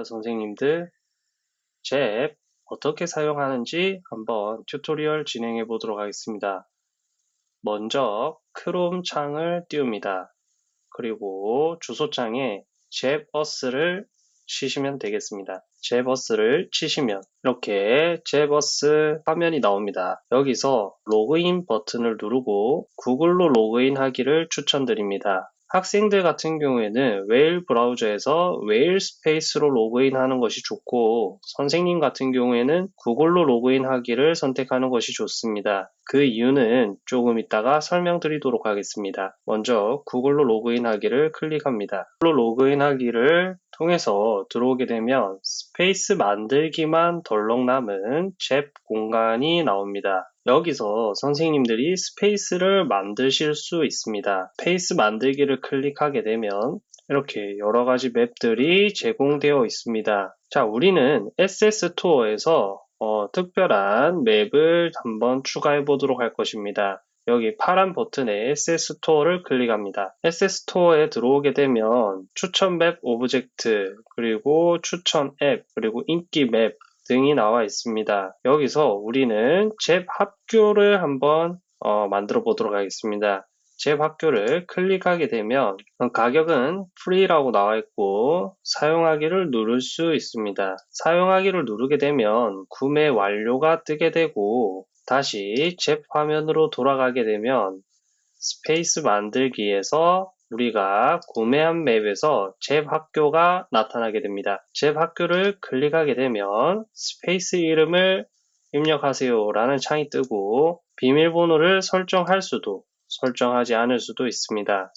반갑습니다 선생님들. ZEP 어떻게 사용하는지 한번 tutorial 진행해 보도록 하겠습니다. 먼저 크롬 창을 띄웁니다. 그리고 주소창에 ZEP US를 치시면 되겠습니다. ZEP US를 치시면 이렇게 ZEP US 화면이 나옵니다. 여기서 로그인 버튼을 누르고 구글로 로그인 하기를 추천드립니다 학생들 같은 경우에는 Whale 브라우저에서 Whale Space로 로그인 하는 것이 좋고 선생님 같은 경우에는 구글로 로그인 하기를 선택하는 것이 좋습니다. 그 이유는 조금 이따가 설명드리도록 하겠습니다. 먼저 구글로 로그인 하기를 클릭합니다. 구글로 로그인 하기를 통해서 들어오게 되면 space 만들기만 덜렁 남은 ZEP 공간이 나옵니다. 여기서 선생님들이 space를 만드실 수 있습니다. space 만들기를 클릭하게 되면 이렇게 여러 가지 map들이 제공되어 있습니다. 자, 우리는 SS 투어에서 어, 특별한 map을 한번 추가해 보도록 할 것입니다. 여기 파란 버튼에 SS 스토어를 클릭합니다. SS 스토어에 들어오게 되면 추천 맵 object, 그리고 추천 앱, 그리고 인기 맵 등이 나와 있습니다. 여기서 우리는 ZEP 학교를 한번 어, 만들어 보도록 하겠습니다. ZEP 학교를 클릭하게 되면 가격은 free라고 나와 있고 사용하기를 누를 수 있습니다. 사용하기를 누르게 되면 구매 완료가 뜨게 되고 다시 ZEP 화면으로 돌아가게 되면 스페이스 만들기에서 우리가 구매한 맵에서 ZEP 학교가 나타나게 됩니다. ZEP 학교를 클릭하게 되면 스페이스 이름을 입력하세요 라는 창이 뜨고 비밀번호를 설정할 수도 설정하지 않을 수도 있습니다.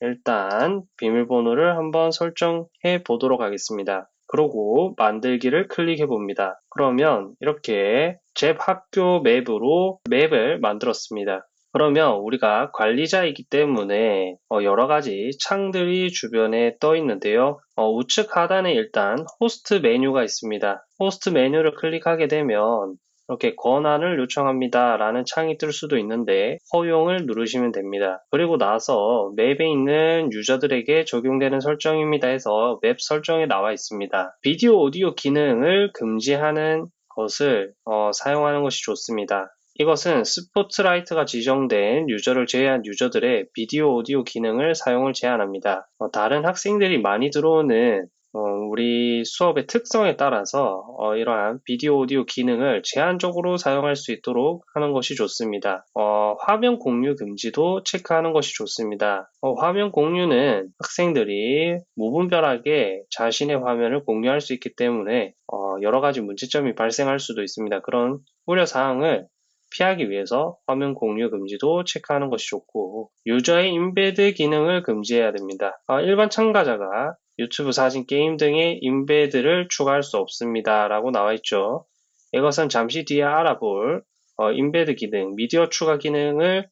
일단 비밀번호를 한번 설정해 보도록 하겠습니다. 그러고 만들기를 클릭해 봅니다. 그러면 이렇게 ZEP 학교 맵으로 맵을 만들었습니다. 그러면 우리가 관리자이기 때문에 어, 여러 가지 창들이 주변에 떠 있는데요. 어, 우측 하단에 일단 호스트 메뉴가 있습니다. 호스트 메뉴를 클릭하게 되면 이렇게 권한을 요청합니다 라는 창이 뜰 수도 있는데 허용을 누르시면 됩니다. 그리고 나서 맵에 있는 유저들에게 적용되는 설정입니다 해서 맵 설정에 나와 있습니다. 비디오 오디오 기능을 금지하는 것을 어, 사용하는 것이 좋습니다. 이것은 스포트라이트가 지정된 유저를 제외한 유저들의 비디오 오디오 기능을 사용을 제한합니다. 어, 다른 학생들이 많이 들어오는 어, 우리 수업의 특성에 따라서 어, 이러한 비디오 오디오 기능을 제한적으로 사용할 수 있도록 하는 것이 좋습니다. 어, 화면 공유 금지도 체크하는 것이 좋습니다. 어, 화면 공유는 학생들이 무분별하게 자신의 화면을 공유할 수 있기 때문에 어, 여러 가지 문제점이 발생할 수도 있습니다. 그런 우려 사항을 피하기 위해서 화면 공유 금지도 체크하는 것이 좋고 유저의 embed 기능을 금지해야 됩니다. 어, 일반 참가자가 유튜브 사진 게임 등의 embed를 추가할 수 없습니다. 라고 나와 있죠. 이것은 잠시 뒤에 알아볼 어, embed 기능, 미디어 추가 기능을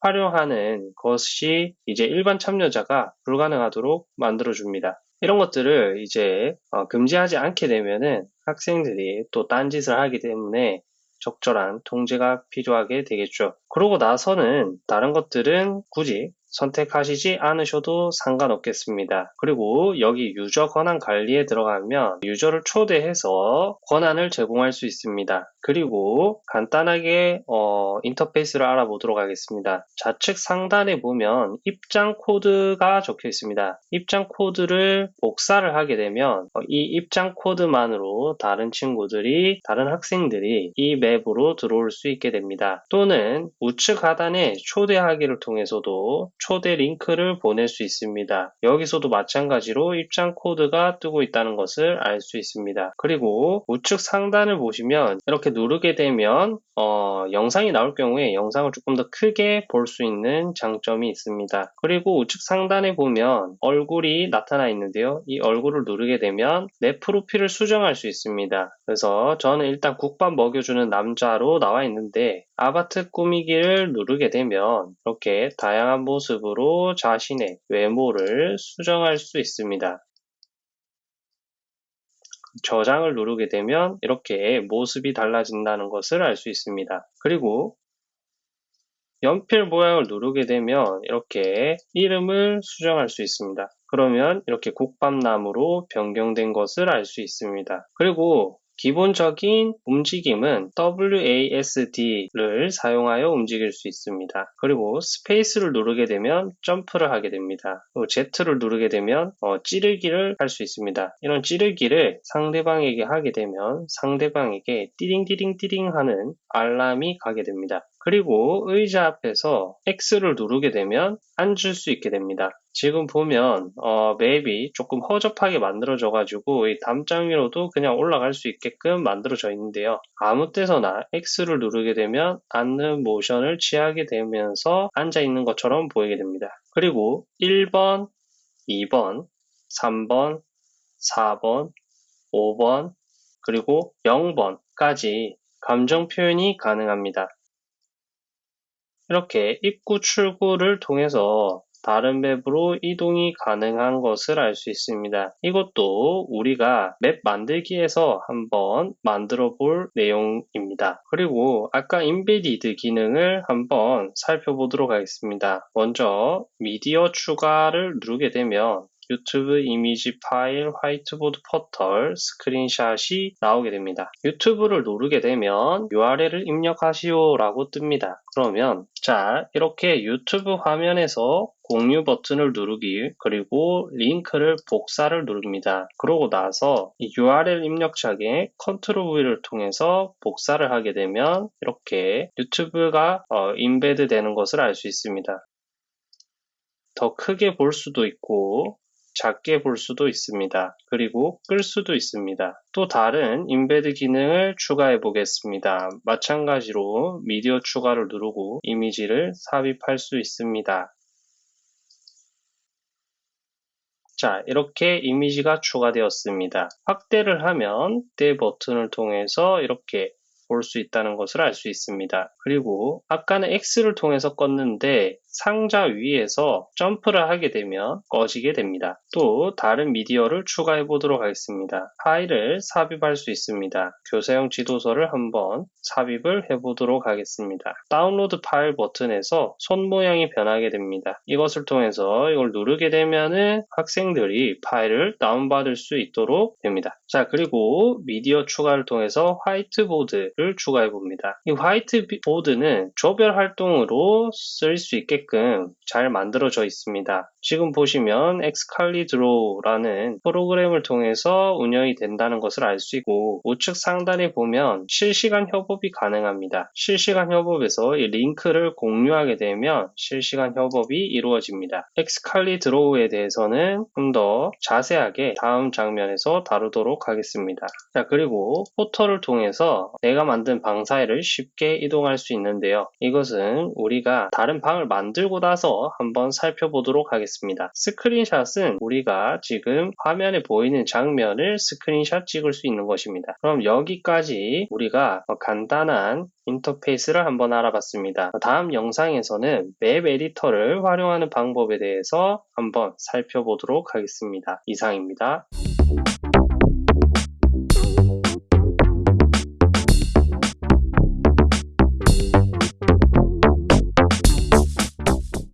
활용하는 것이 이제 일반 참여자가 불가능하도록 만들어줍니다. 이런 것들을 이제 어, 금지하지 않게 되면은 학생들이 또 딴짓을 하기 때문에 적절한 통제가 필요하게 되겠죠. 그러고 나서는 다른 것들은 굳이 선택하시지 않으셔도 상관없겠습니다. 그리고 여기 유저 권한 관리에 들어가면 유저를 초대해서 권한을 제공할 수 있습니다. 그리고 간단하게 어, 인터페이스를 알아보도록 하겠습니다. 좌측 상단에 보면 입장 코드가 적혀 있습니다. 입장 코드를 복사를 하게 되면 어, 이 입장 코드만으로 다른 친구들이 다른 학생들이 이 맵으로 들어올 수 있게 됩니다. 또는 우측 하단에 초대하기를 통해서도 초대 링크를 보낼 수 있습니다. 여기서도 마찬가지로 입장 코드가 뜨고 있다는 것을 알 수 있습니다. 그리고 우측 상단을 보시면 이렇게 누르게 되면 어, 영상이 나올 경우에 영상을 조금 더 크게 볼 수 있는 장점이 있습니다. 그리고 우측 상단에 보면 얼굴이 나타나 있는데요. 이 얼굴을 누르게 되면 내 프로필을 수정할 수 있습니다. 그래서 저는 일단 국밥 먹여주는 남자로 나와 있는데 아바트 꾸미기를 누르게 되면 이렇게 다양한 모습으로 자신의 외모를 수정할 수 있습니다. 저장을 누르게 되면 이렇게 모습이 달라진다는 것을 알 수 있습니다. 그리고 연필 모양을 누르게 되면 이렇게 이름을 수정할 수 있습니다. 그러면 이렇게 국밥나무로 변경된 것을 알 수 있습니다. 그리고 기본적인 움직임은 WASD를 사용하여 움직일 수 있습니다. 그리고 스페이스를 누르게 되면 점프를 하게 됩니다. 그리고 Z를 누르게 되면 어, 찌르기를 할 수 있습니다. 이런 찌르기를 상대방에게 하게 되면 상대방에게 띠링띠링띠링 하는 알람이 가게 됩니다. 그리고 의자 앞에서 X를 누르게 되면 앉을 수 있게 됩니다. 지금 보면 어, 맵이 조금 허접하게 만들어져 가지고 이 담장 위로도 그냥 올라갈 수 있게끔 만들어져 있는데요. 아무 때서나 X를 누르게 되면 앉는 모션을 취하게 되면서 앉아 있는 것처럼 보이게 됩니다. 그리고 1번, 2번, 3번, 4번, 5번, 그리고 0번까지 감정 표현이 가능합니다. 이렇게 입구 출구를 통해서 다른 맵으로 이동이 가능한 것을 알 수 있습니다. 이것도 우리가 맵 만들기에서 한번 만들어 볼 내용입니다. 그리고 아까 embedded 기능을 한번 살펴보도록 하겠습니다. 먼저 미디어 추가를 누르게 되면 유튜브 이미지 파일 화이트보드 포털 스크린샷이 나오게 됩니다. 유튜브를 누르게 되면 URL을 입력하시오 라고 뜹니다. 그러면 자 이렇게 유튜브 화면에서 공유 버튼을 누르기 그리고 링크를 복사를 누릅니다. 그러고 나서 URL 입력창에 컨트롤 V를 통해서 복사를 하게 되면 이렇게 유튜브가 어, embed 되는 것을 알 수 있습니다. 더 크게 볼 수도 있고 작게 볼 수도 있습니다. 그리고 끌 수도 있습니다. 또 다른 embed 기능을 추가해 보겠습니다. 마찬가지로 미디어 추가를 누르고 이미지를 삽입할 수 있습니다. 자, 이렇게 이미지가 추가되었습니다. 확대를 하면 대 버튼을 통해서 이렇게 볼 수 있다는 것을 알 수 있습니다. 그리고 아까는 X를 통해서 껐는데 상자 위에서 점프를 하게 되면 꺼지게 됩니다. 또 다른 미디어를 추가해 보도록 하겠습니다. 파일을 삽입할 수 있습니다. 교사용 지도서를 한번 삽입을 해 보도록 하겠습니다. 다운로드 파일 버튼에서 손 모양이 변하게 됩니다. 이것을 통해서 이걸 누르게 되면은 학생들이 파일을 다운받을 수 있도록 됩니다. 자 그리고 미디어 추가를 통해서 화이트보드를 추가해 봅니다. 이 화이트보드는 조별 활동으로 쓸 수 있게 끔 잘 만들어져 있습니다. 지금 보시면 엑스칼리드로라는 프로그램을 통해서 운영이 된다는 것을 알 수 있고 우측 상단에 보면 실시간 협업이 가능합니다. 실시간 협업에서 이 링크를 공유하게 되면 실시간 협업이 이루어집니다. 엑스칼리드로우에 대해서는 좀 더 자세하게 다음 장면에서 다루도록 하겠습니다. 자 그리고 포털을 통해서 내가 만든 방 사이를 쉽게 이동할 수 있는데요. 이것은 우리가 다른 방을 만들 고 나서 한번 살펴보도록. 하겠습니다. 스크린샷은 우리가 지금 화면에 보이는 장면을 스크린샷 찍을 수 있는 것입니다. 그럼 여기까지 우리가 간단한 인터페이스를 한번 알아봤습니다. 다음 영상에서는 맵 에디터를 활용하는 방법에 대해서 한번 살펴보도록 하겠습니다. 이상입니다.